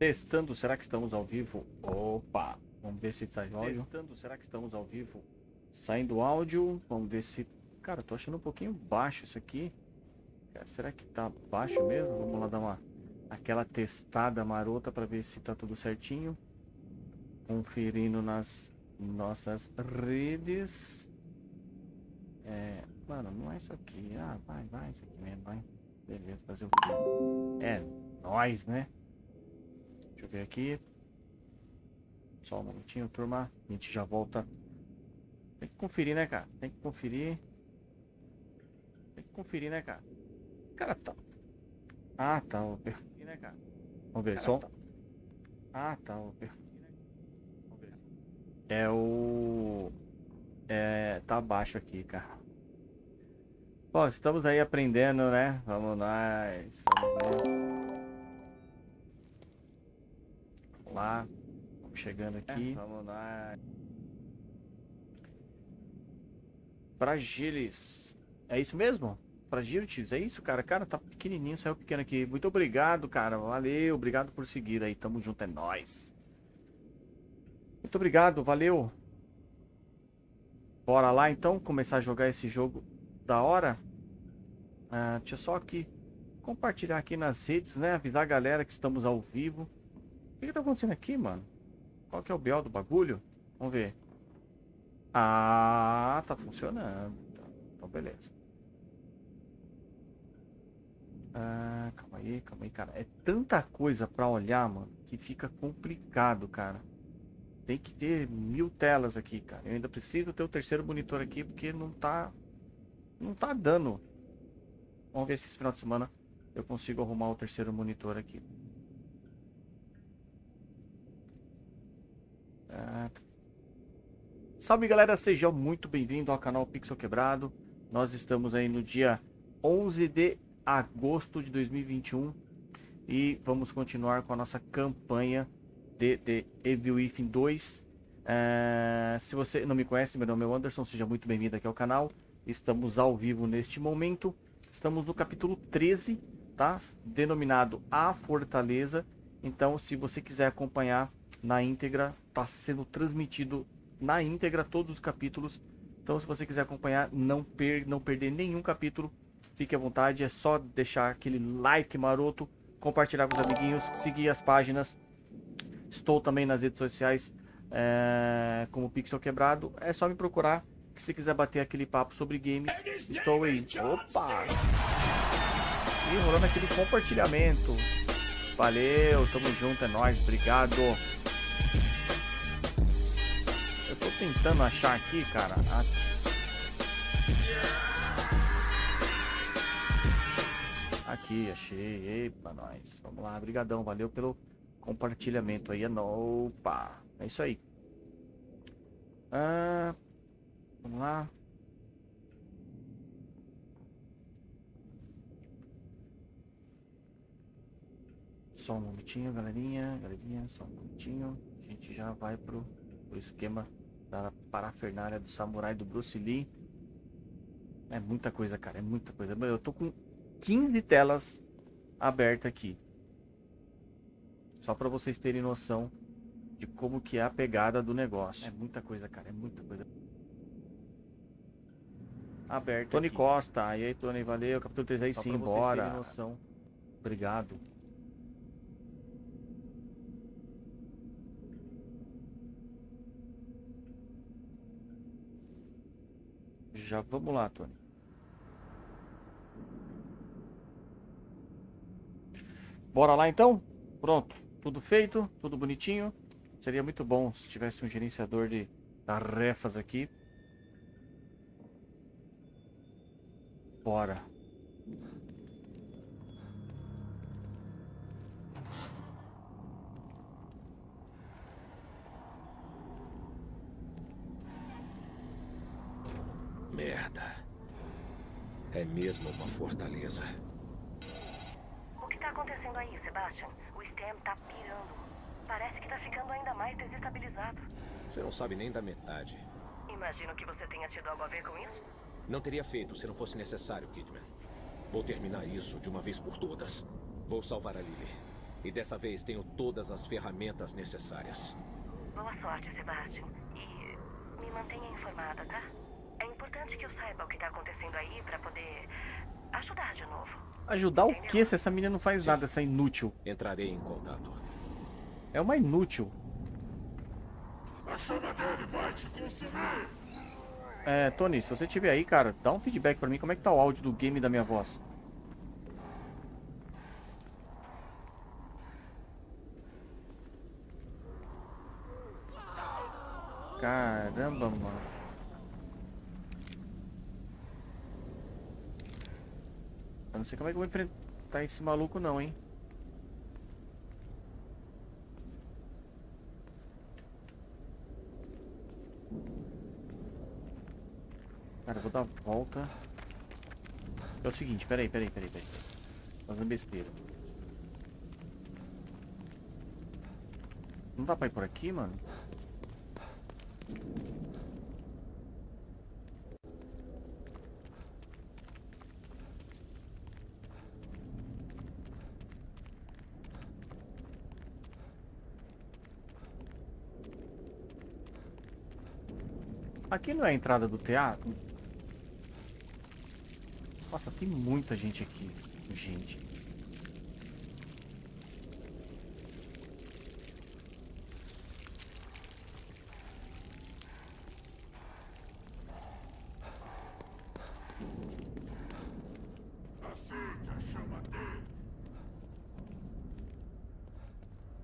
Testando, será que estamos ao vivo? Opa, vamos ver se está áudio. Testando, será que estamos ao vivo? Saindo áudio, vamos ver se... Cara, tô achando um pouquinho baixo isso aqui. Cara, será que tá baixo mesmo? Vamos lá dar uma... Aquela testada marota para ver se tá tudo certinho. Conferindo nas nossas redes. É... Mano, não é isso aqui. Ah, vai, vai, isso aqui mesmo, vai. Beleza, fazer o quê? É, nós, né? Deixa eu ver aqui. Só um minutinho, turma. A gente já volta. Tem que conferir, né, cara? Tem que conferir. Tem que conferir, né, cara? Cara, tá. Ah, tá. O perfil, né, cara? Vamos ver, só. Tá. Ah, tá. O perfil. É o. É. Tá abaixo aqui, cara. Bom, estamos aí aprendendo, né? Vamos nós. Vamos ver. Lá. Chegando aqui. É, vamos lá. Fragilis. É isso mesmo? Fragilities, é isso, cara? Cara, tá pequenininho, saiu pequeno aqui. Muito obrigado, cara. Valeu, obrigado por seguir aí. Tamo junto, é nóis. Muito obrigado, valeu. Bora lá, então, começar a jogar esse jogo da hora. Ah, deixa eu só aqui compartilhar aqui nas redes, né? Avisar a galera que estamos ao vivo. O que, que tá acontecendo aqui, mano? Qual que é o BO do bagulho? Vamos ver. Ah, tá funcionando. Então, beleza. Ah, calma aí, calma aí, cara. É tanta coisa pra olhar, mano, que fica complicado, cara. Tem que ter mil telas aqui, cara. Eu ainda preciso ter o terceiro monitor aqui, porque não tá... Não tá dando. Vamos ver se esse final de semana eu consigo arrumar o terceiro monitor aqui. Ah. Salve galera, seja muito bem-vindo ao canal Pixel Quebrado. Nós estamos aí no dia 11 de agosto de 2021 e vamos continuar com a nossa campanha de, de Evil Within 2. Uh, se você não me conhece, meu nome é Anderson, seja muito bem-vindo aqui ao canal. Estamos ao vivo neste momento. Estamos no capítulo 13, tá? Denominado A Fortaleza. Então, se você quiser acompanhar na íntegra, está sendo transmitido na íntegra todos os capítulos. Então, se você quiser acompanhar, não, per não perder nenhum capítulo, fique à vontade. É só deixar aquele like maroto, compartilhar com os amiguinhos, seguir as páginas. Estou também nas redes sociais é, como Pixel Quebrado. É só me procurar. Que se quiser bater aquele papo sobre games, estou aí. Opa! E rolando aquele compartilhamento. Valeu, tamo junto, é nóis, obrigado. Tentando achar aqui, cara. A... Aqui, achei. Epa, nós. Vamos lá, brigadão. Valeu pelo compartilhamento aí. Opa, é isso aí. Ah, vamos lá. Só um momentinho, galerinha. Galerinha, só um momentinho. A gente já vai pro, pro esquema da parafernália do samurai do Bruce Lee. É muita coisa, cara, é muita coisa. Eu tô com 15 telas abertas aqui. Só para vocês terem noção de como que é a pegada do negócio. É muita coisa, cara, é muita coisa. Aberto Tony aqui. Costa, e aí Tony, valeu, capítulo 3 aí Só sim, bora. noção. Obrigado. Já vamos lá, Tony. Bora lá então? Pronto. Tudo feito, tudo bonitinho. Seria muito bom se tivesse um gerenciador de tarefas aqui. Bora. É mesmo uma fortaleza. O que tá acontecendo aí, Sebastian? O Stem tá pirando. Parece que tá ficando ainda mais desestabilizado. Você não sabe nem da metade. Imagino que você tenha tido algo a ver com isso. Não teria feito se não fosse necessário, Kidman. Vou terminar isso de uma vez por todas. Vou salvar a Lily. E dessa vez tenho todas as ferramentas necessárias. Boa sorte, Sebastian. E me mantenha informada, tá? É importante que eu saiba o que tá acontecendo aí pra poder ajudar de novo. Ajudar o quê se essa menina não faz nada, essa inútil? Entrarei em contato. É uma inútil. A chama dele vai te consumir! É, Tony, se você tiver aí, cara, dá um feedback pra mim. Como é que tá o áudio do game da minha voz? Caramba, mano. Não sei como é que eu vou enfrentar esse maluco não, hein. Cara, eu vou dar volta. É o seguinte, peraí, peraí, peraí, peraí. Fazendo besteira. Não dá pra ir por aqui, mano? Aqui não é a entrada do teatro? Nossa, tem muita gente aqui. Gente.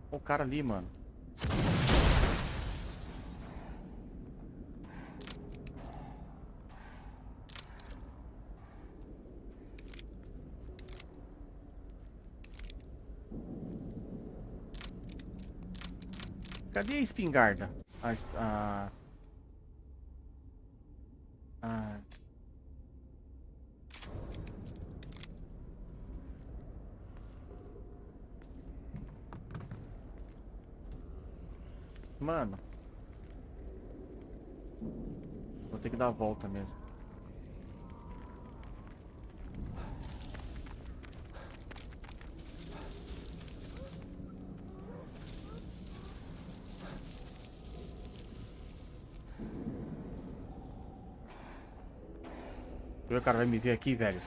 O cara ali, mano. Cadê a espingarda? A, a... a- Mano. Vou ter que dar a volta mesmo. Cara vai me ver aqui, velho.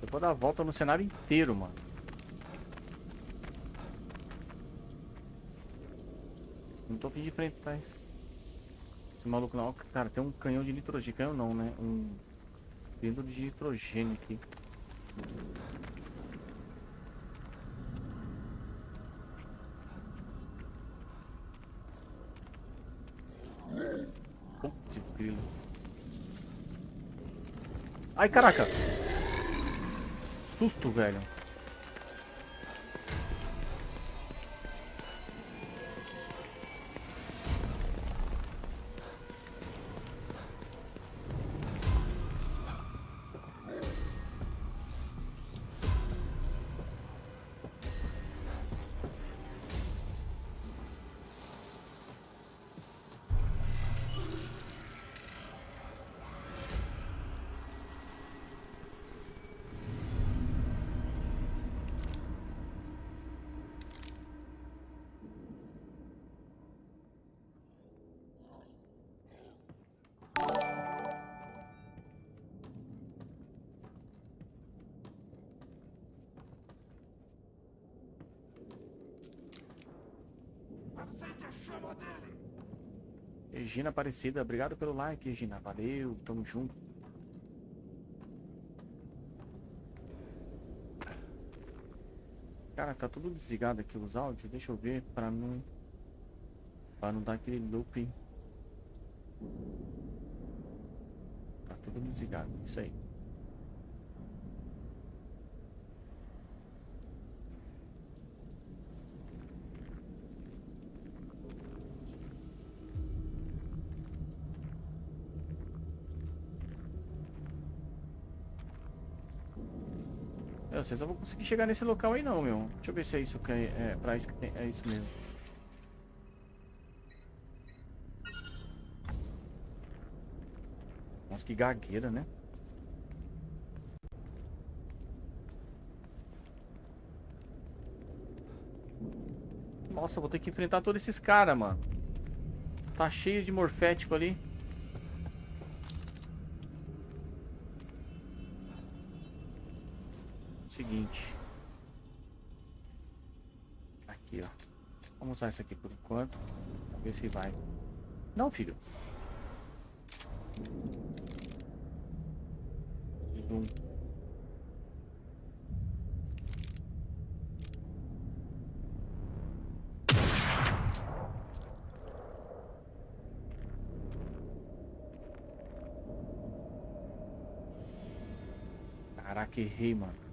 Eu vou dar a volta no cenário inteiro, mano. Não tô afim de enfrentar esse, esse maluco não. Cara, tem um canhão de nitrogênio. Canhão não, né? Um cilindro de nitrogênio aqui. Putz, grilo. Ai, caraca! Susto, velho. Dele! Regina Aparecida, obrigado pelo like, Regina. Valeu, tamo junto. Cara, tá tudo desligado aqui os áudios. Deixa eu ver pra não. Pra não dar aquele looping. Tá tudo desligado, isso aí. vocês não vão conseguir chegar nesse local aí não, meu. Deixa eu ver se é isso que é, é isso que é, é isso mesmo. Nossa, que gagueira, né? Nossa, vou ter que enfrentar todos esses caras, mano. Tá cheio de morfético ali. Seguinte. Aqui, ó. Vamos usar isso aqui por enquanto. Ver se vai. Não, filho. Zoom. Caraca, errei, mano.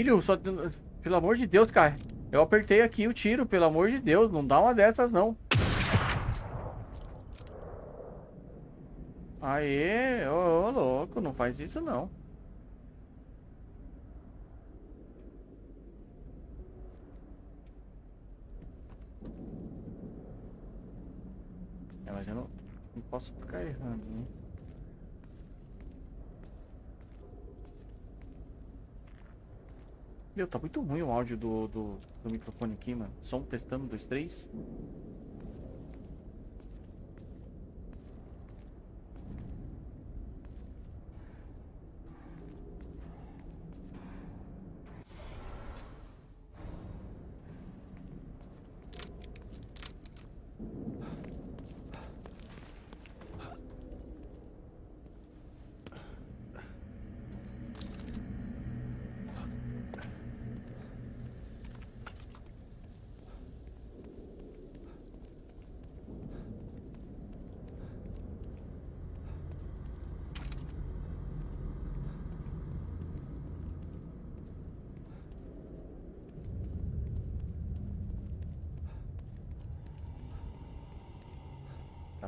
Filho, só... Pelo amor de Deus, cara. Eu apertei aqui o tiro, pelo amor de Deus. Não dá uma dessas, não. Aê, ô, ô louco, não faz isso, não. É, mas eu não, não posso ficar errando, né? Meu, tá muito ruim o áudio do, do, do microfone aqui, mano. Som testando, dois, três.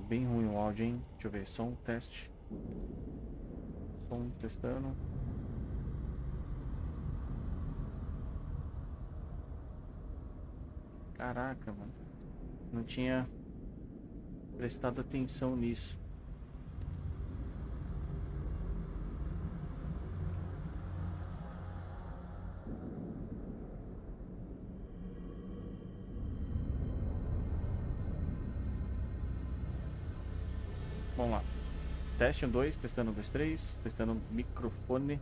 Bem ruim o áudio, hein? Deixa eu ver. Som, teste. Som, testando. Caraca, mano. Não tinha prestado atenção nisso. Teste 1, 2, testando 1, 2, 3, testando microfone.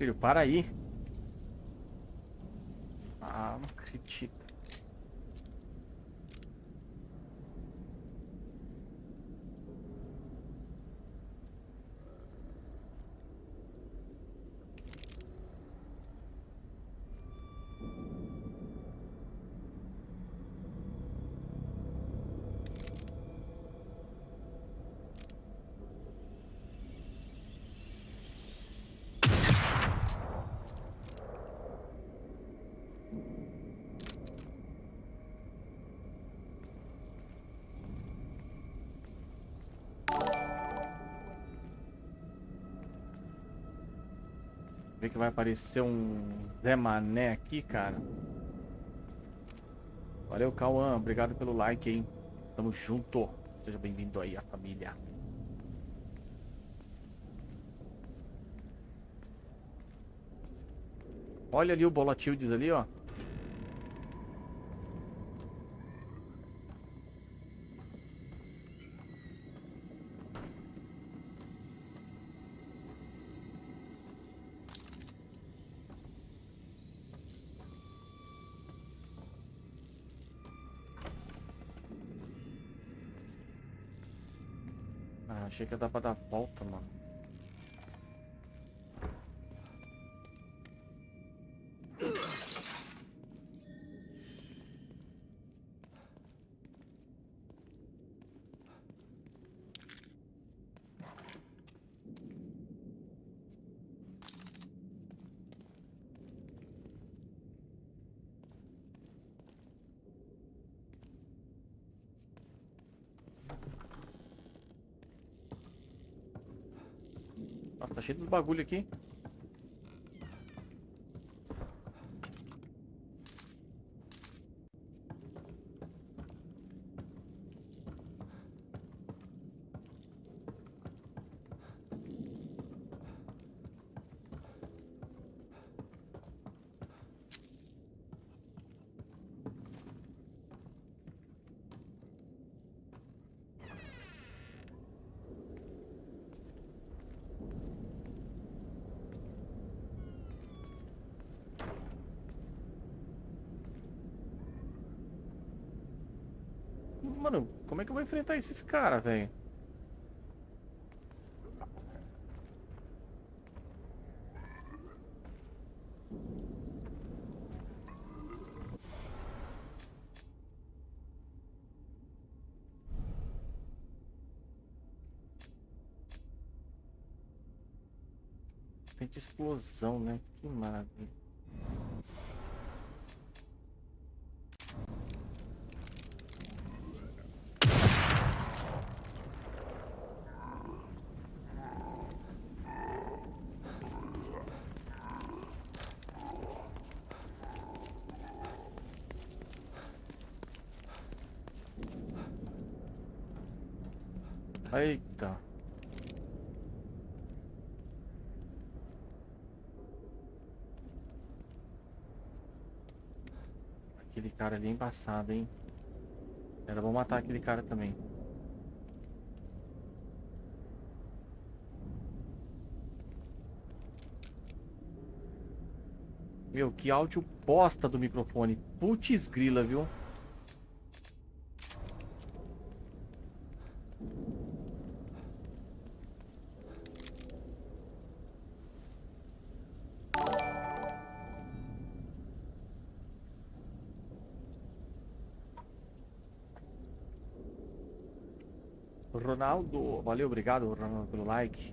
Filho, para aí. Ah, não acredito. Vai aparecer um Zé Mané aqui, cara. Valeu, Cauã. Obrigado pelo like, hein. Tamo junto. Seja bem-vindo aí, a família. Olha ali o Bolatildes ali, ó. Achei que ia dar pra dar volta, mano. Tá cheio dos bagulho aqui. Mano, como é que eu vou enfrentar esses caras, velho? Explosão, né? Que maravilha. Eita. Aquele cara ali é embaçado, hein? Era bom matar aquele cara também. Meu, que áudio bosta do microfone. Putz grila, viu? Ronaldo, valeu, obrigado, Ronaldo, pelo like.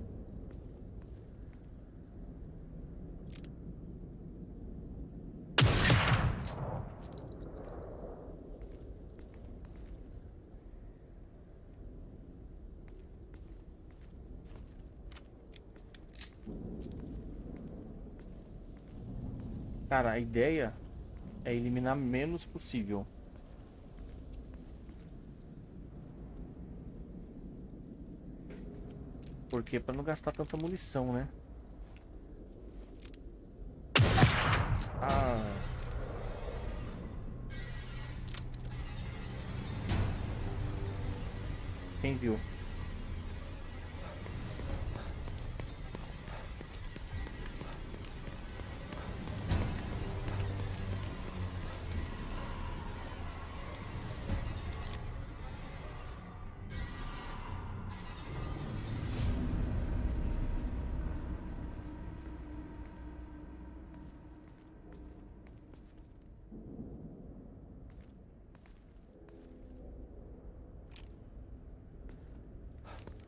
Cara, a ideia é eliminar menos possível. Porque pra não gastar tanta munição, né? Ah. Quem viu?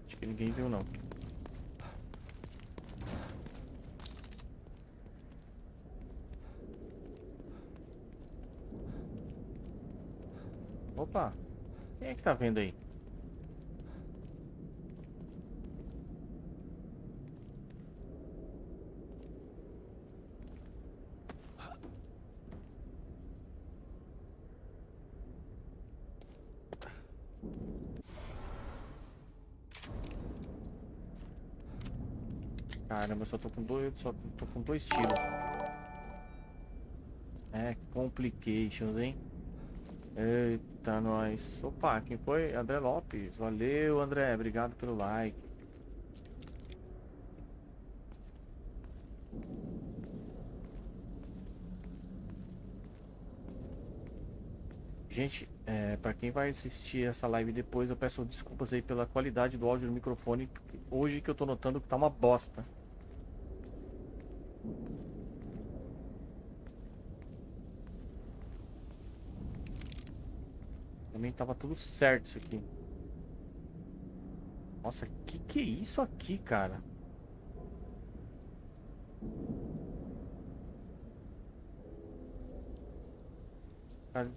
Acho que ninguém viu não. Opa! Quem é que tá vendo aí? Caramba, eu só tô com dois, só tô com dois tiros. É, complications, hein? Eita, nós. Opa, quem foi? André Lopes. Valeu, André. Obrigado pelo like. Gente, é, para quem vai assistir essa live depois, eu peço desculpas aí pela qualidade do áudio do microfone. Hoje que eu tô notando que tá uma bosta. Também tava tudo certo isso aqui. Nossa, que que é isso aqui, cara? Cadê,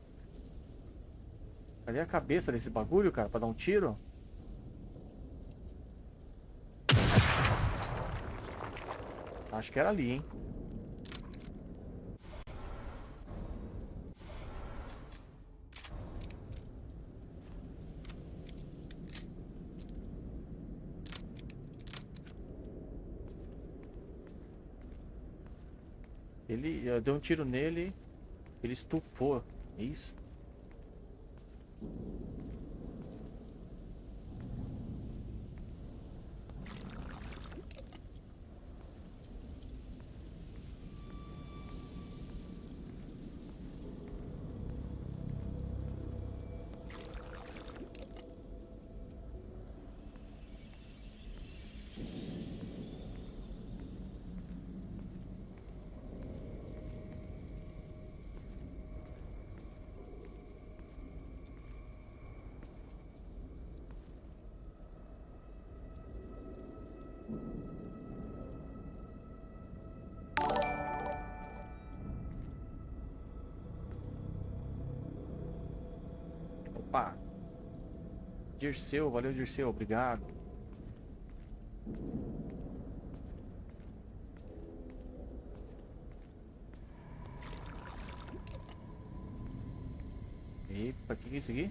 cadê a cabeça desse bagulho, cara, pra dar um tiro? Acho que era ali, hein? Ele, eu dei um tiro nele, ele estufou, é isso? Dirceu, valeu Dirceu, obrigado. Epa, o que, que é isso aqui?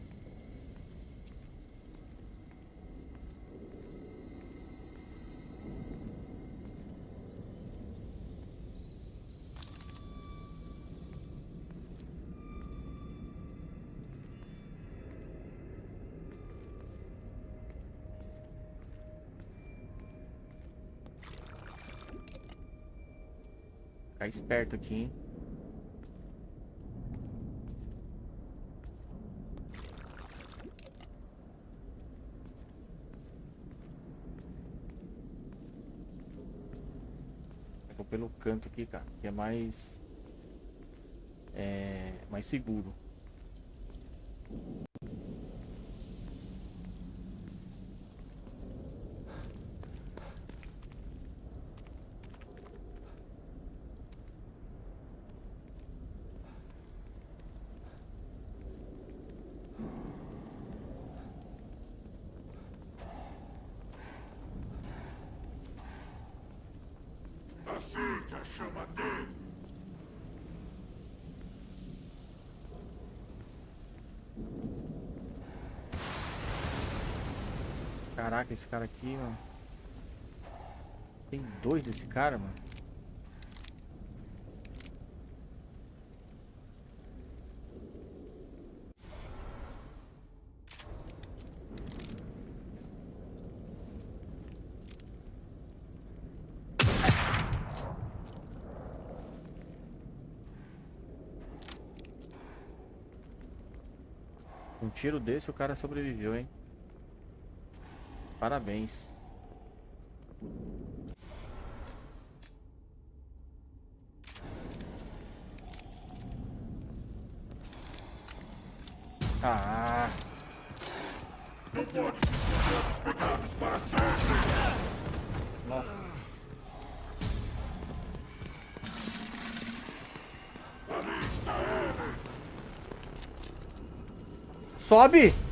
Ficar esperto aqui, hein? Pegou pelo canto aqui, cara, que é mais... É... mais seguro. Acende a chama dele. Caraca, esse cara aqui, mano. Tem dois desse cara, mano. Um tiro desse o cara sobreviveu, hein? Parabéns. Ah, nossa. Sobe!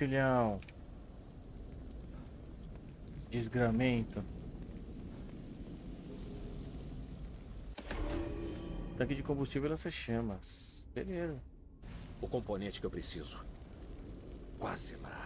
Filhão. Desgramento. Tanque de combustível lança chamas. Beleza. O componente que eu preciso. Quase lá.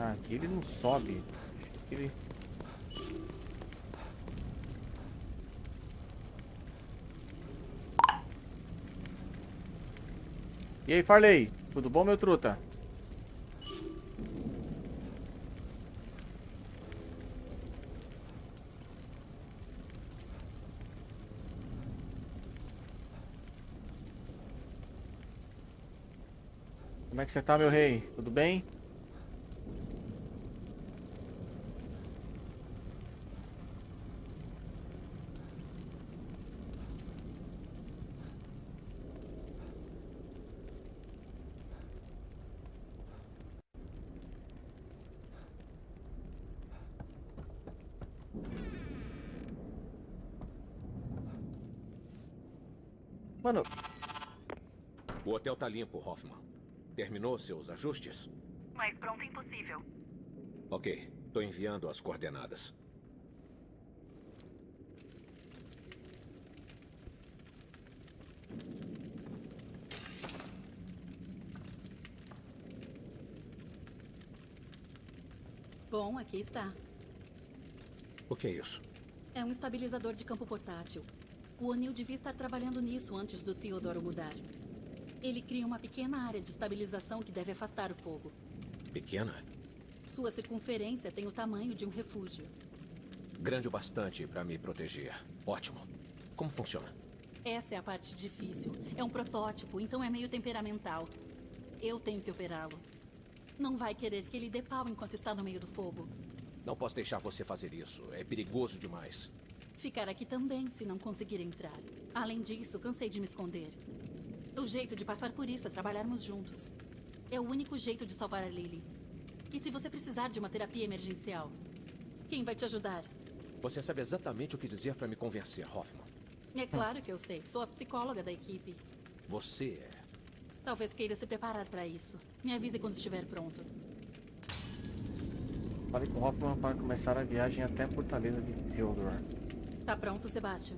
Ah, aqui ele não sobe. Ele... E aí, Farley? Tudo bom, meu truta? Como é que você tá, meu rei? Tudo bem? Tá limpo, Hoffman. Terminou seus ajustes? Mais pronto impossível. Ok. Tô enviando as coordenadas. Bom, aqui está. O que é isso? É um estabilizador de campo portátil. O O'Neill devia estar trabalhando nisso antes do Theodoro mudar. Ele cria uma pequena área de estabilização que deve afastar o fogo. Pequena? Sua circunferência tem o tamanho de um refúgio. Grande o bastante para me proteger. Ótimo. Como funciona? Essa é a parte difícil. É um protótipo, então é meio temperamental. Eu tenho que operá-lo. Não vai querer que ele dê pau enquanto está no meio do fogo. Não posso deixar você fazer isso. É perigoso demais. Ficar aqui também, se não conseguir entrar. Além disso, cansei de me esconder. O jeito de passar por isso é trabalharmos juntos. É o único jeito de salvar a Lily. E se você precisar de uma terapia emergencial, quem vai te ajudar? Você sabe exatamente o que dizer para me convencer, Hoffman. É claro que eu sei. Sou a psicóloga da equipe. Você é. Talvez queira se preparar para isso. Me avise quando estiver pronto. falei com o Hoffman para começar a viagem até a Fortaleza de Theodore. Tá pronto, Sebastian?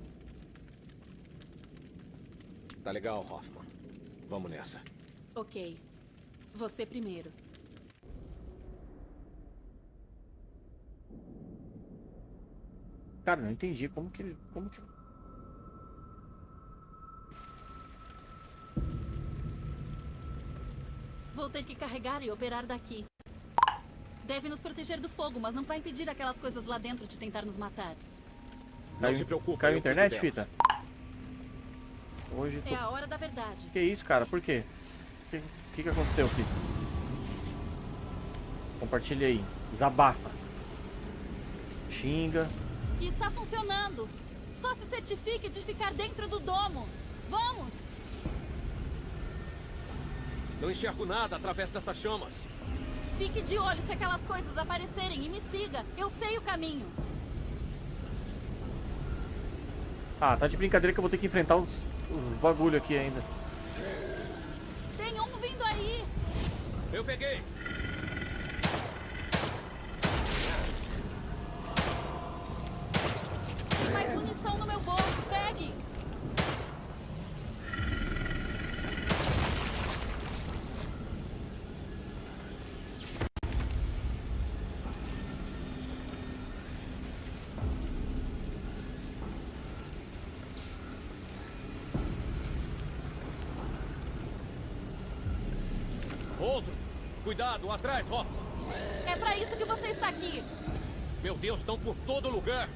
Tá legal, Hoffman. Vamos nessa. Ok. Você primeiro. Cara, não entendi como que ele. Como que. Vou ter que carregar e operar daqui. Deve nos proteger do fogo, mas não vai impedir aquelas coisas lá dentro de tentar nos matar. Não Caiu- se preocupe. Caiu a internet, fita? Hoje tô... É a hora da verdade. Que isso, cara? Por quê? O que, que, que aconteceu aqui? Compartilha aí. Desabafa. Xinga. Está funcionando. Só se certifique de ficar dentro do domo. Vamos! Não enxergo nada através dessas chamas. Fique de olho se aquelas coisas aparecerem e me siga. Eu sei o caminho. Ah, tá de brincadeira que eu vou ter que enfrentar os, os bagulho aqui ainda. Tem um vindo aí. Eu peguei. Tem mais munição no meu bolso. Pegue. Outro. Cuidado, atrás, Hoffman. É pra isso que você está aqui. Meu Deus, estão por todo lugar.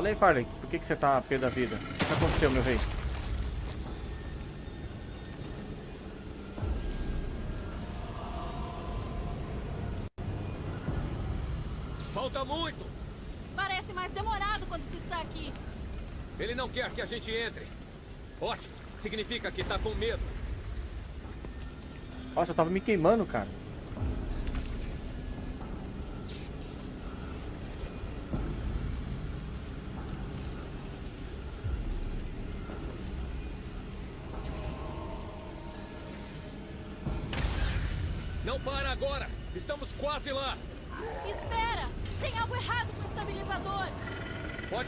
Fala aí, Farley. Por que, que você tá a pé da vida? O que aconteceu, meu rei? Falta muito! Parece mais demorado quando se está aqui. Ele não quer que a gente entre. Ótimo. Significa que tá com medo. Nossa, eu tava me queimando, cara.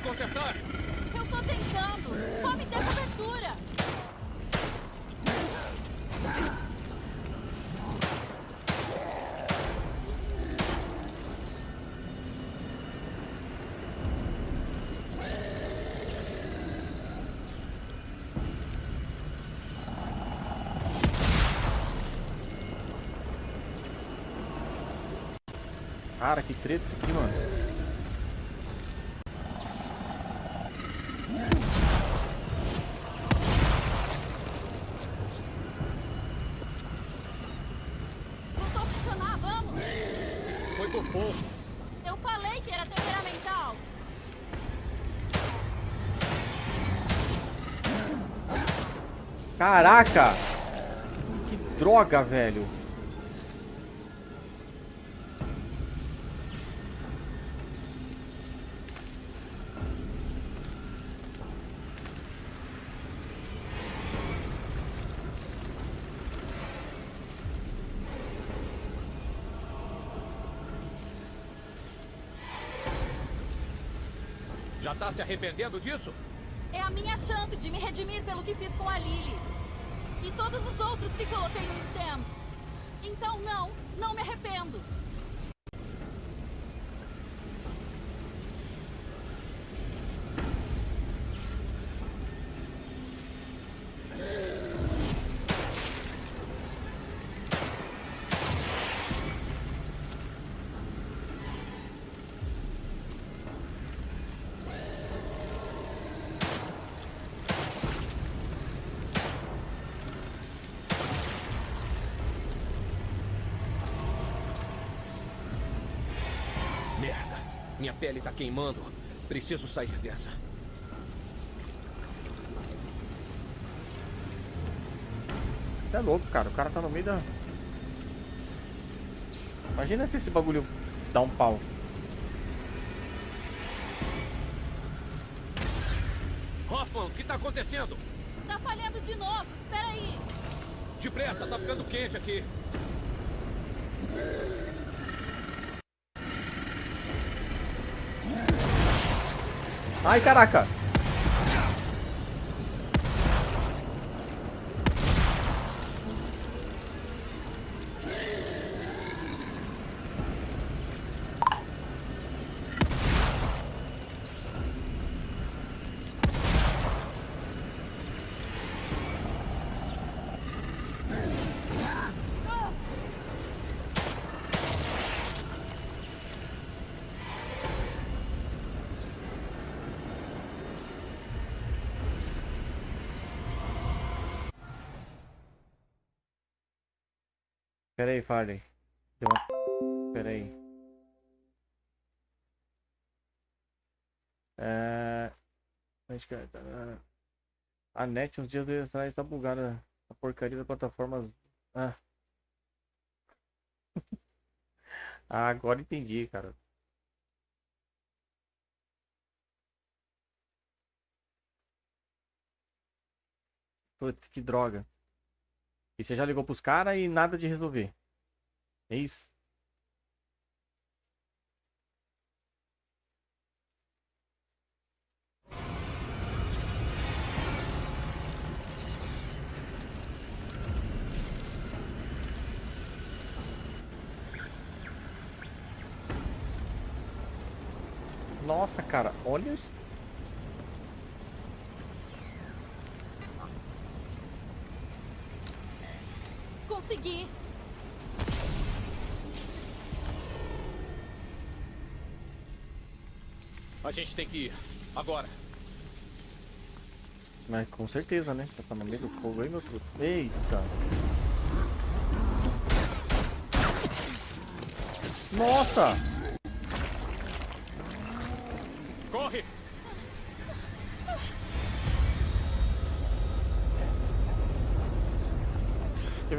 Consertar? Eu tô tentando. Só me dê cobertura. Cara, que treta isso aqui, mano. Caraca! Que droga, velho. Já tá se arrependendo disso? É a minha chance de me redimir pelo que fiz com a Lily. E todos os outros que coloquei no STEM. Então não, não me arrependo. Minha pele tá queimando. Preciso sair dessa. É louco, cara. O cara tá no meio da... Imagina se esse bagulho dá um pau. Hoffman, o que tá acontecendo? Tá falhando de novo, espera aí. Depressa, tá ficando quente aqui. Ai, caraca! Pera aí, Farley. Deu uma... Pera aí. É... É? Tá, ah. A net uns dias atrás está bugada. A porcaria da plataforma... Ah. ah, agora entendi, cara. Putz, que droga. E você já ligou pros caras e nada de resolver. É isso? Nossa, cara, olha os Consegui. A gente tem que ir. Agora. Mas com certeza, né? Você tá no meio do fogo aí, meu truto. Eita. Nossa!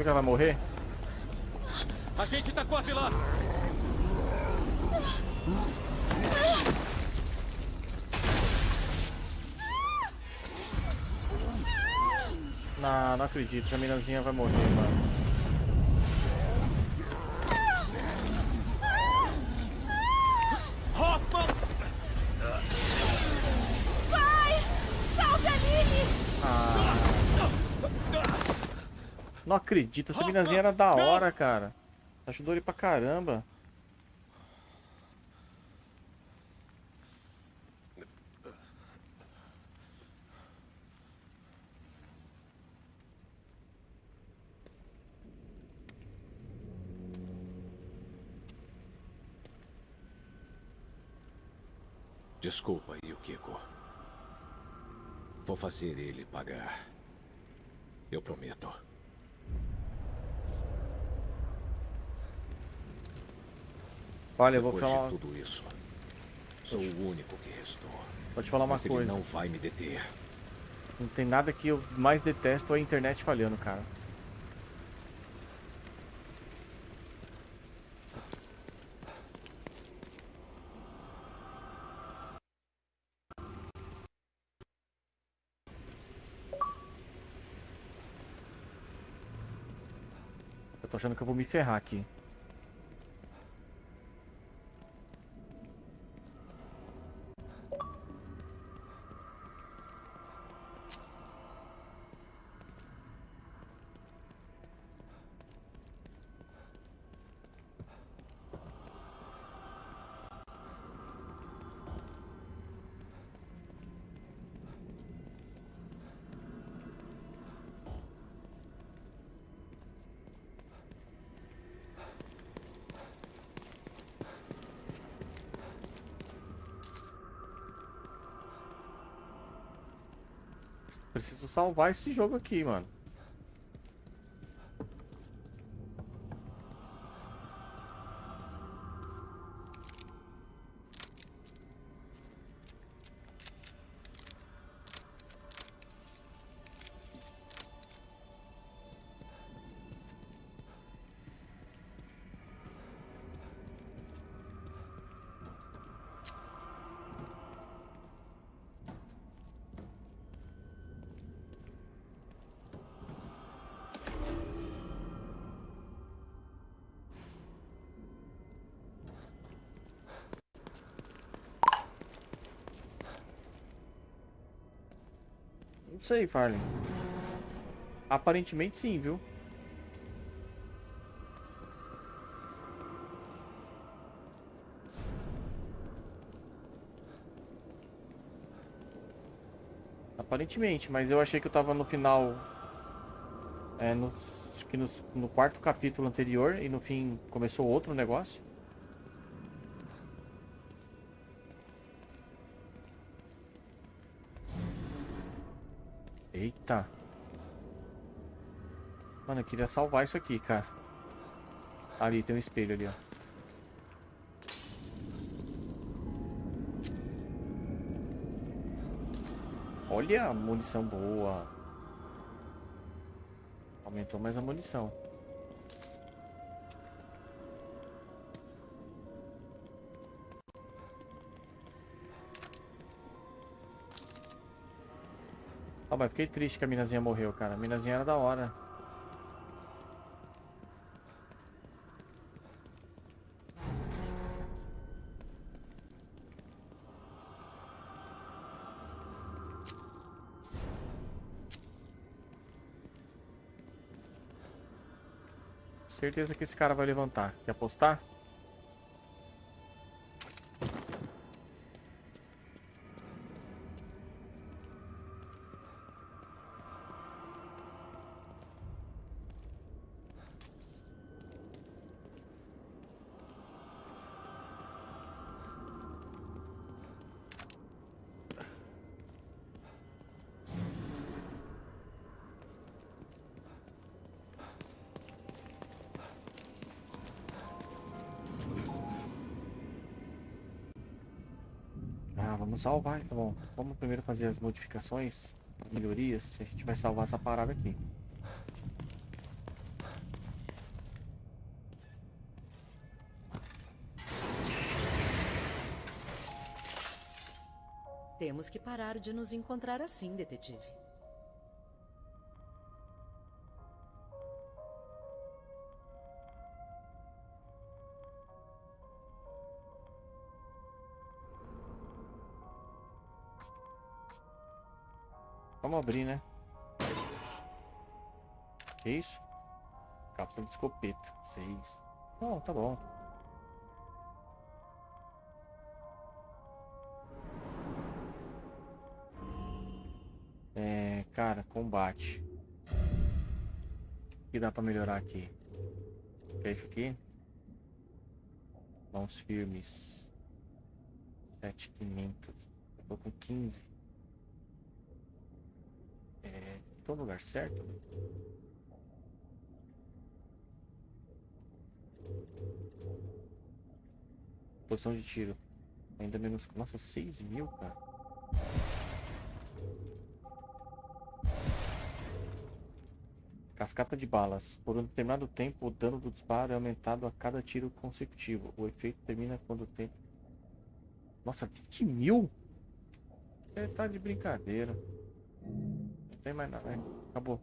Que ela vai morrer? A gente tá quase lá! Não, não acredito que a minazinha vai morrer, mano. Acredito, essa minazinha era da hora, cara. Ajudou ele pra caramba. Desculpa, Yukiko. Vou fazer ele pagar. Eu prometo. Olha, eu vou Depois falar, de tudo isso, sou o único que restou. te falar uma Mas ele coisa. não vai me deter. Não tem nada que eu mais detesto é a internet falhando, cara. Eu tô achando que eu vou me ferrar aqui. Preciso salvar esse jogo aqui, mano. Sei, Farley. Aparentemente sim, viu? Aparentemente, mas eu achei que eu tava no final. É, no, que no, no quarto capítulo anterior e no fim começou outro negócio. Eita. Mano, eu queria salvar isso aqui, cara. Ali, tem um espelho ali, ó. Olha a munição boa. Aumentou mais a munição. Ah, mas fiquei triste que a minazinha morreu, cara. A minazinha era da hora. Certeza que esse cara vai levantar. Quer apostar? Salvar. Tá bom, vamos primeiro fazer as modificações, as melhorias. A gente vai salvar essa parada aqui. Temos que parar de nos encontrar assim, detetive. Vamos abrir, né? Que isso? Cápsula de escopeta. Seis. Bom, tá bom. É, cara, combate. O que dá pra melhorar aqui? Que é isso aqui? Mãos firmes. 7500. Eu tô com 15. Tô no lugar certo? Posição de tiro. Ainda menos. Nossa, 6 mil, cara. Cascata de balas. Por um determinado tempo, o dano do disparo é aumentado a cada tiro consecutivo. O efeito termina quando o tempo. Nossa, 20 mil? Você tá de brincadeira. Tem mais nada, né? Acabou.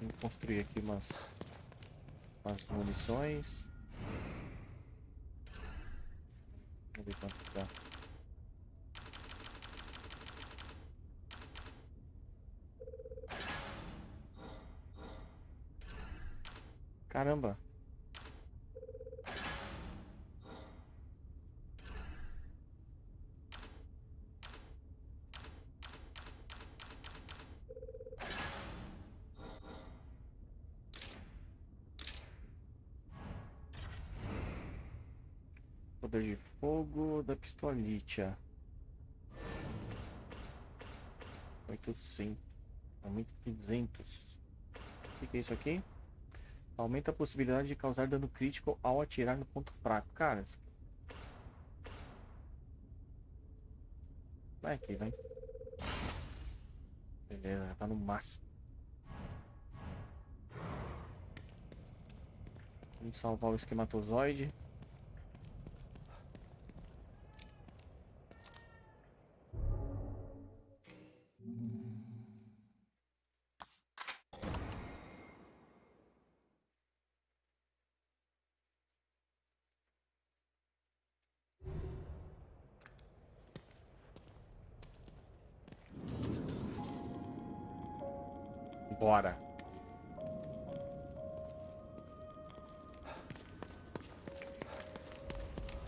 Vamos construir aqui umas, umas munições. Vamos ver quanto De fogo da pistolitia. 800. Aumenta 200. O que, é isso aqui? Aumenta a possibilidade de causar dano crítico ao atirar no ponto fraco. Cara, vai aqui, vai. Beleza, tá no máximo. Vamos salvar o esquematozoide.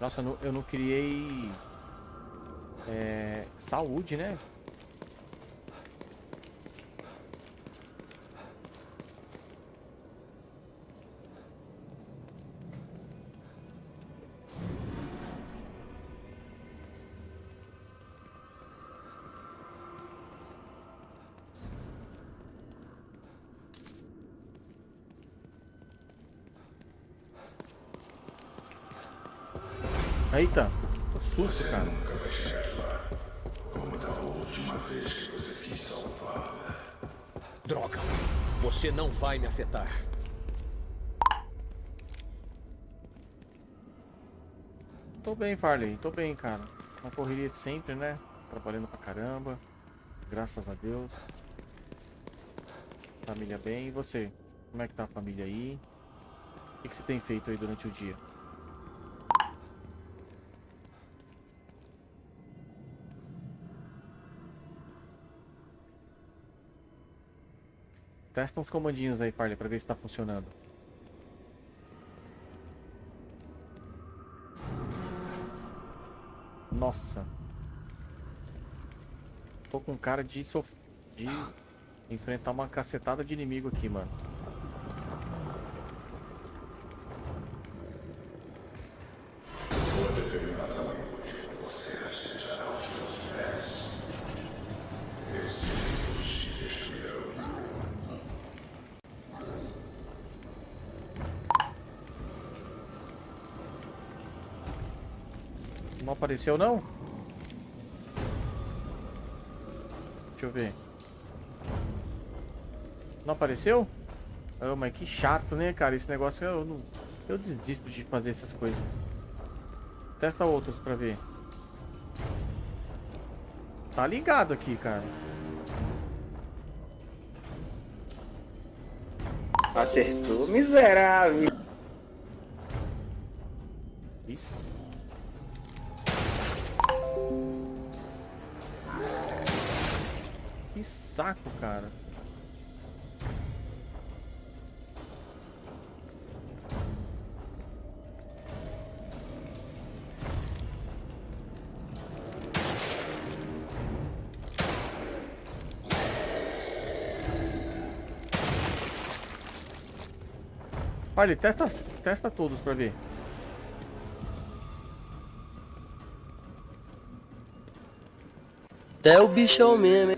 Nossa, eu não, eu não criei é, saúde, né? Droga! Você não vai me afetar. Tô bem, Farley, tô bem, cara. Uma correria de sempre, né? Trabalhando pra caramba. Graças a Deus. Família bem. E você? Como é que tá a família aí? O que, que você tem feito aí durante o dia? Testa uns comandinhos aí, Farley, pra ver se tá funcionando. Nossa. Tô com cara de, sof... de enfrentar uma cacetada de inimigo aqui, mano. Não apareceu, não? Deixa eu ver. Não apareceu? Oh, mas que chato, né, cara? Esse negócio eu não... Eu desisto de fazer essas coisas. Testa outros pra ver. Tá ligado aqui, cara. Acertou, miserável. Saco, cara. Olha, testa, testa todos pra ver. Até o bichão mesmo, hein?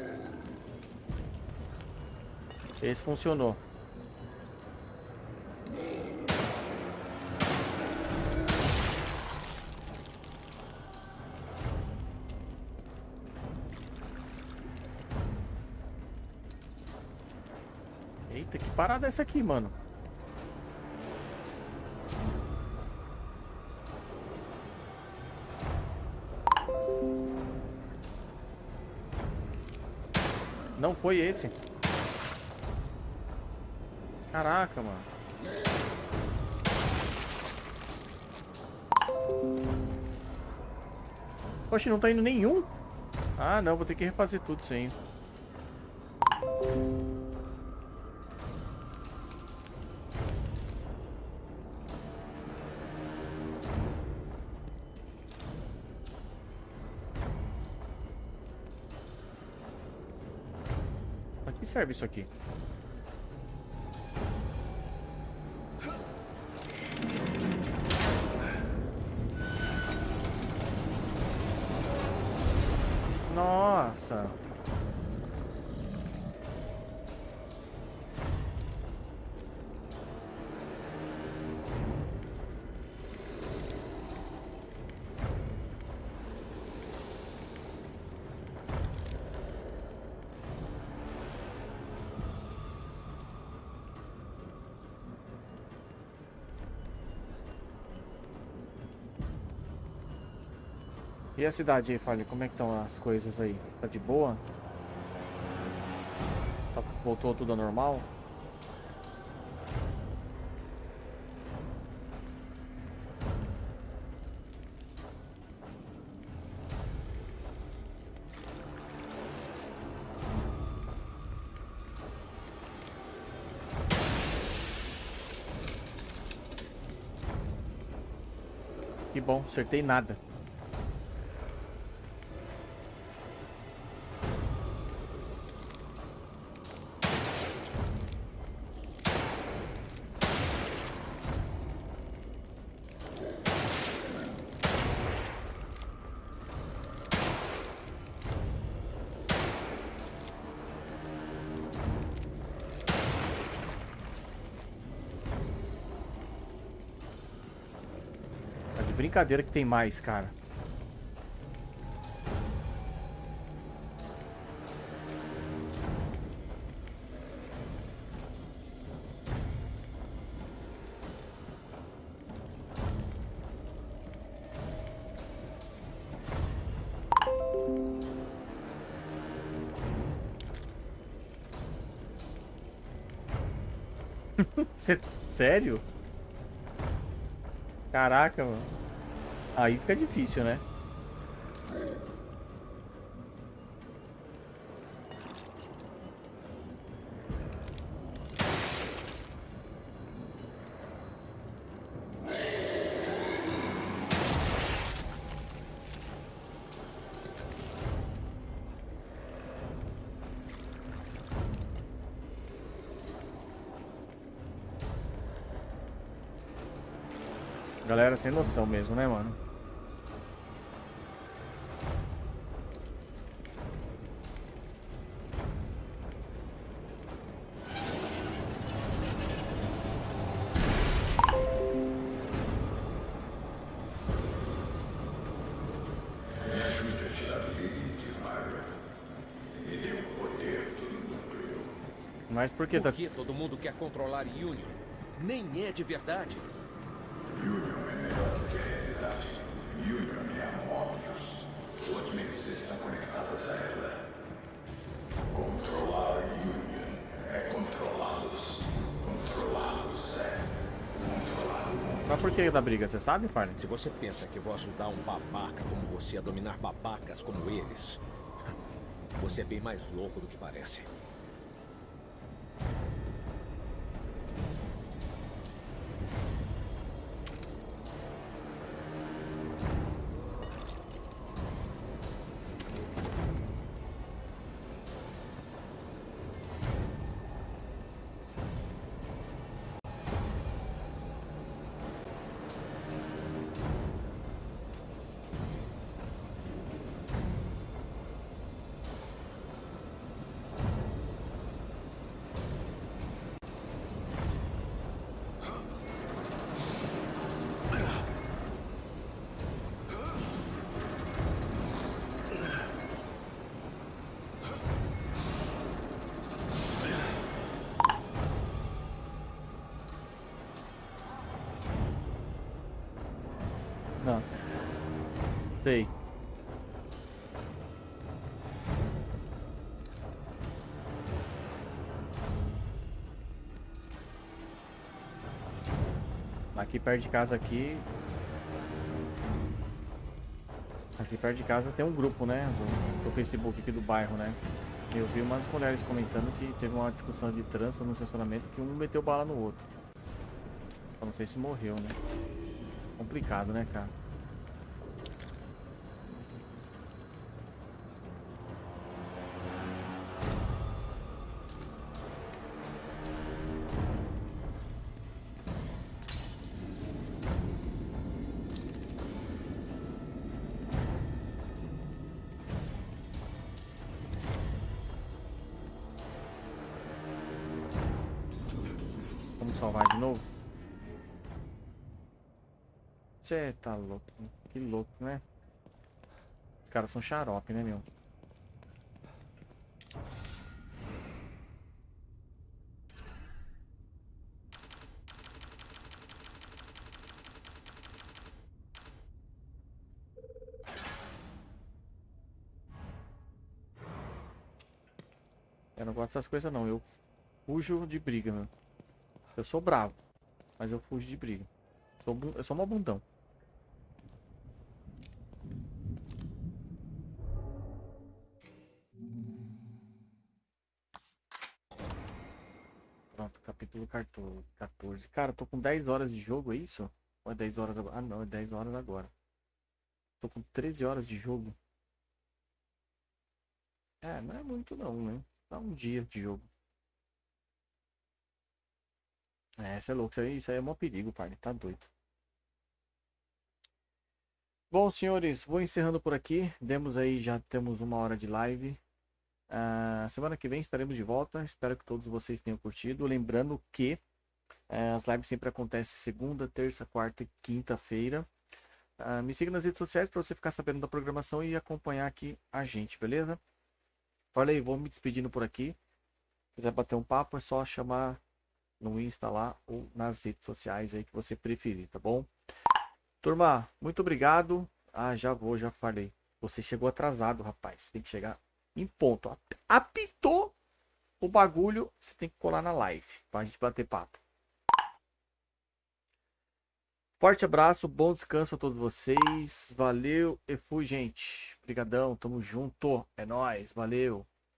Esse funcionou. Eita, que parada é essa aqui, mano? Não foi esse. Caraca, mano. Poxa, não tá indo nenhum? Ah, não, vou ter que refazer tudo aí. Pra que serve isso aqui? E a cidade aí, Fale, como é que estão as coisas aí? Tá de boa? Tá- Voltou tudo ao normal? Que bom, acertei nada. Brincadeira que tem mais, cara. Sério? Caraca, mano. Aí fica difícil, né? Galera sem noção mesmo, né, mano? Mas por que. Por que todo mundo quer controlar Union? Nem é de verdade. Suas mentes estão conectadas a ela. Controlar Union é controlá-los. Controlá-los é controlar o mundo. Mas por que da briga, você sabe, Farley? Se você pensa que vou ajudar um babaca como você a dominar babacas como eles, você é bem mais louco do que parece. Aqui perto de casa aqui. Aqui perto de casa tem um grupo, né? Do, do Facebook aqui do bairro, né? Eu vi umas mulheres comentando que teve uma discussão de trânsito no estacionamento que um meteu bala no outro. Eu não sei se morreu, né? Complicado, né, cara? Você tá louco. Que louco, né? Os caras são xarope, né, meu? Eu não gosto dessas coisas não, eu fujo de briga, meu. Eu sou bravo, mas eu fujo de briga. Sou, eu sou mó bundão. Capítulo 14. 14. Cara, tô com 10 horas de jogo, é isso? Ou é 10 horas agora? Ah, não, é 10 horas agora. Tô com 13 horas de jogo. É, não é muito não, né? Dá um dia de jogo. É, você é louco, isso aí, isso aí é mó perigo, pai. Tá doido. Bom, senhores, vou encerrando por aqui. Demos aí, já temos uma hora de live. Ah, semana que vem estaremos de volta. Espero que todos vocês tenham curtido. Lembrando que eh, as lives sempre acontecem segunda, terça, quarta e quinta-feira. Ah, me siga nas redes sociais para você ficar sabendo da programação e acompanhar aqui a gente, beleza? Falei, vou me despedindo por aqui. Se quiser bater um papo, é só chamar no Insta lá ou nas redes sociais aí que você preferir, tá bom? Turma, muito obrigado. Ah, já vou, já falei. Você chegou atrasado, rapaz. Tem que chegar em ponto. Ap- Apitou o bagulho, você tem que colar na live pra gente bater papo. Forte abraço, bom descanso a todos vocês. Valeu e fui, gente. Obrigadão, tamo junto. É nóis, valeu.